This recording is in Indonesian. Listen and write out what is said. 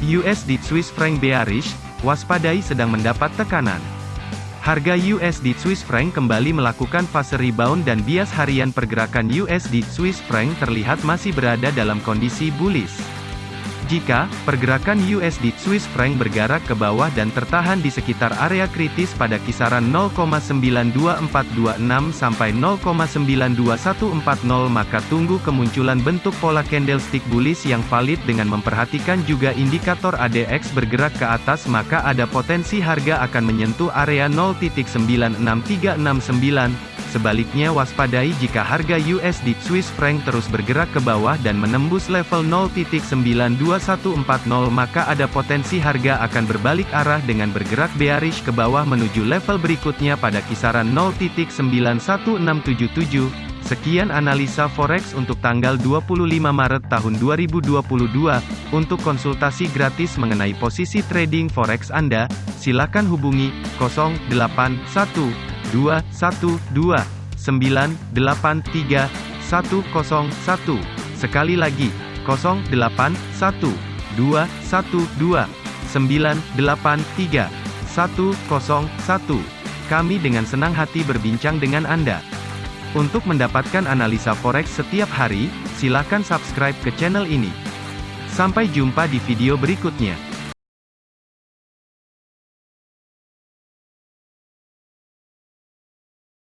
USD Swiss franc bearish, waspadai sedang mendapat tekanan. Harga USD Swiss franc kembali melakukan fase rebound dan bias harian pergerakan USD Swiss franc terlihat masih berada dalam kondisi bullish. Jika pergerakan USD Swiss franc bergerak ke bawah dan tertahan di sekitar area kritis pada kisaran 0,92426 sampai 0,92140 maka tunggu kemunculan bentuk pola candlestick bullish yang valid dengan memperhatikan juga indikator ADX bergerak ke atas maka ada potensi harga akan menyentuh area 0.96369 Sebaliknya waspadai jika harga USD Swiss franc terus bergerak ke bawah dan menembus level 0.92140 maka ada potensi harga akan berbalik arah dengan bergerak bearish ke bawah menuju level berikutnya pada kisaran 0.91677. Sekian analisa forex untuk tanggal 25 Maret tahun 2022. Untuk konsultasi gratis mengenai posisi trading forex Anda, silakan hubungi 081. 2, 1, 2, 9, 8, 3, 1, 0, 1. Sekali lagi, 0, 8, 1, 2, Kami dengan senang hati berbincang dengan Anda. Untuk mendapatkan analisa forex setiap hari, silakan subscribe ke channel ini. Sampai jumpa di video berikutnya.